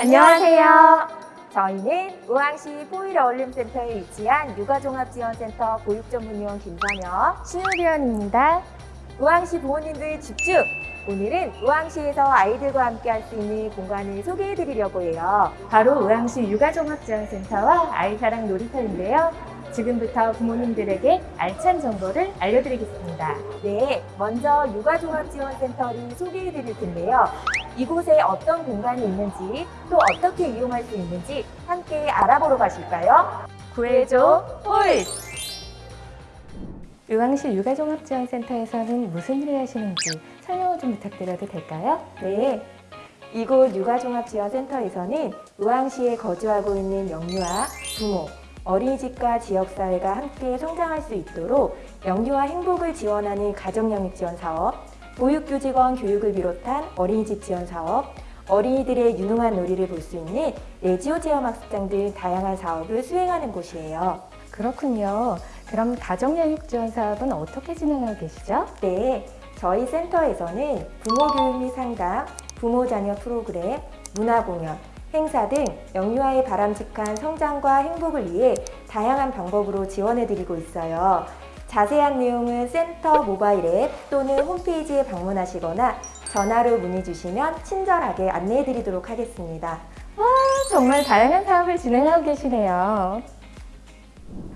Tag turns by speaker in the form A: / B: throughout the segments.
A: 안녕하세요. 저희는 우왕시 포일 어울림센터에 위치한 육아종합지원센터 보육전문위원 김선영,
B: 신유리원입니다.
A: 우왕시 부모님들 집중! 오늘은 우왕시에서 아이들과 함께 할 수 있는 공간을 소개해 드리려고 해요.
B: 바로 우왕시 육아종합지원센터와 아이사랑 놀이터인데요. 지금부터 부모님들에게 알찬 정보를 알려드리겠습니다.
A: 네, 먼저 육아종합지원센터를 소개해 드릴 텐데요. 이곳에 어떤 공간이 있는지 또 어떻게 이용할 수 있는지 함께 알아보러 가실까요?
B: 구해줘 홀! 우왕시 육아종합지원센터에서는 무슨 일을 하시는지 설명을 좀 부탁드려도 될까요?
A: 네. 이곳 육아종합지원센터에서는 우왕시에 거주하고 있는 영유아, 부모, 어린이집과 지역사회가 함께 성장할 수 있도록 영유아 행복을 지원하는 가정영역 지원 사업, 보육교직원 교육을 비롯한 어린이집 지원 사업, 어린이들의 유능한 놀이를 볼 수 있는 레지오 체험학습장 등 다양한 사업을 수행하는 곳이에요.
B: 그렇군요. 그럼 가정양육 지원 사업은 어떻게 진행하고 계시죠?
A: 네, 저희 센터에서는 부모 교육 및 상담, 부모 자녀 프로그램, 문화 공연, 행사 등 영유아의 바람직한 성장과 행복을 위해 다양한 방법으로 지원해드리고 있어요. 자세한 내용은 센터 모바일 앱 또는 홈페이지에 방문하시거나 전화로 문의 주시면 친절하게 안내해 드리도록 하겠습니다.
B: 정말 다양한 사업을 진행하고 계시네요.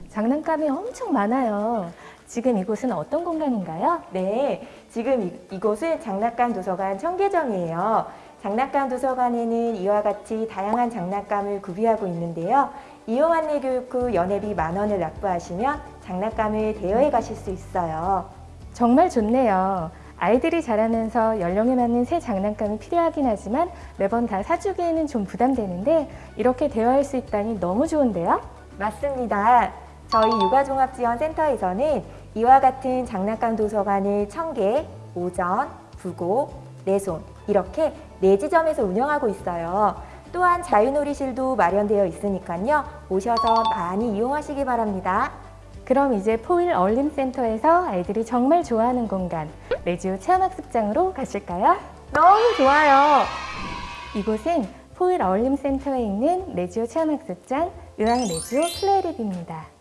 B: 장난감이 엄청 많아요. 지금 이곳은 어떤 공간인가요?
A: 네, 지금 이, 이곳은 장난감 도서관 청계정이에요. 장난감 도서관에는 이와 같이 다양한 장난감을 구비하고 있는데요. 이용 안내 교육 후 연회비 만 원을 납부하시면 장난감을 대여해 가실 수 있어요.
B: 정말 좋네요. 아이들이 자라면서 연령에 맞는 새 장난감이 필요하긴 하지만 매번 다 사주기에는 좀 부담되는데 이렇게 대여할 수 있다니 너무 좋은데요?
A: 맞습니다. 저희 육아종합지원센터에서는 이와 같은 장난감 도서관을 청계, 오전, 부고, 내손 이렇게 네 지점에서 운영하고 있어요. 또한 자유놀이실도 마련되어 있으니까요. 오셔서 많이 이용하시기 바랍니다.
B: 그럼 이제 포일 어울림센터에서 아이들이 정말 좋아하는 공간 레지오 체험학습장으로 가실까요?
A: 너무 좋아요.
B: 이곳은 포일 어울림센터에 있는 레지오 체험학습장 의왕 레지오 플레이랩입니다.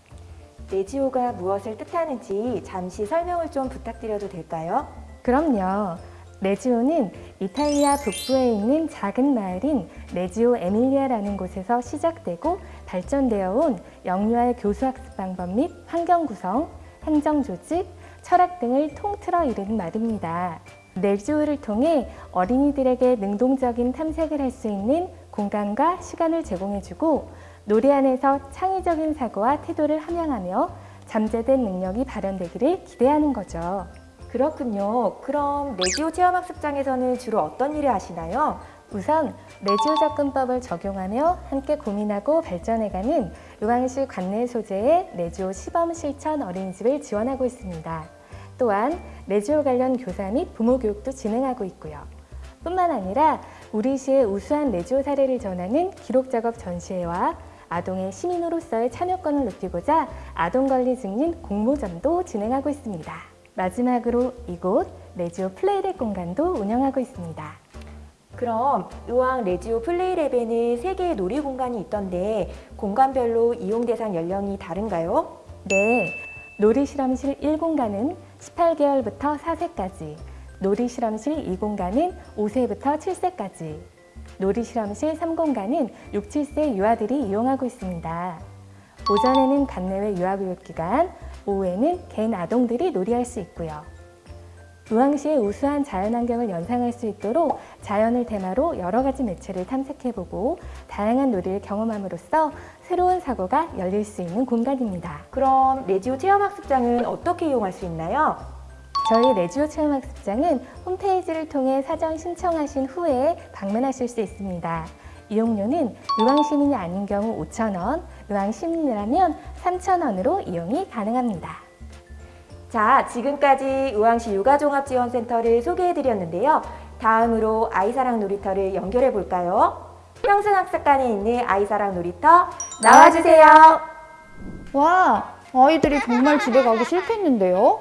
A: 레지오가 무엇을 뜻하는지 잠시 설명을 좀 부탁드려도 될까요?
B: 그럼요. 레지오는 이탈리아 북부에 있는 작은 마을인 레지오 에밀리아라는 곳에서 시작되고 발전되어 온 영유아의 교수학습 방법 및 환경 구성, 행정 조직, 철학 등을 통틀어 이르는 말입니다. 레지오를 통해 어린이들에게 능동적인 탐색을 할 수 있는 공간과 시간을 제공해주고 놀이 안에서 창의적인 사고와 태도를 함양하며 잠재된 능력이 발현되기를 기대하는 거죠.
A: 그렇군요. 그럼 레지오 체험학습장에서는 주로 어떤 일을 하시나요?
B: 우선 레지오 접근법을 적용하며 함께 고민하고 발전해가는 의왕시 관내 소재의 레지오 시범 실천 어린이집을 지원하고 있습니다. 또한 레지오 관련 교사 및 부모 교육도 진행하고 있고요. 뿐만 아니라 우리 시의 우수한 레지오 사례를 전하는 기록 작업 전시회와 아동의 시민으로서의 참여권을 높이고자 아동권리 증진 공모전도 진행하고 있습니다. 마지막으로 이곳 레지오 플레이랩 공간도 운영하고 있습니다.
A: 그럼 의왕 레지오 플레이랩에는 세개의 놀이 공간이 있던데 공간별로 이용 대상 연령이 다른가요?
B: 네, 놀이실험실 1공간은 18개월부터 4세까지, 놀이실험실 2공간은 5세부터 7세까지, 놀이실험실 3공간은 6, 7세 유아들이 이용하고 있습니다. 오전에는 관내외 유아교육기관, 오후에는 개인 아동들이 놀이할 수 있고요. 의왕시의 우수한 자연환경을 연상할 수 있도록 자연을 테마로 여러 가지 매체를 탐색해보고 다양한 놀이를 경험함으로써 새로운 사고가 열릴 수 있는 공간입니다.
A: 그럼 레지오 체험학습장은 어떻게 이용할 수 있나요?
B: 저희 레지오 체험학습장은 홈페이지를 통해 사전 신청하신 후에 방문하실 수 있습니다. 이용료는 의왕시민이 아닌 경우 5,000원, 의왕시민이라면 3,000원으로 이용이 가능합니다.
A: 자, 지금까지 의왕시 육아종합지원센터를 소개해드렸는데요. 다음으로 아이사랑 놀이터를 연결해 볼까요? 평승학습관에 있는 아이사랑 놀이터 나와주세요.
C: 와, 아이들이 정말 집에 가기 싫겠는데요?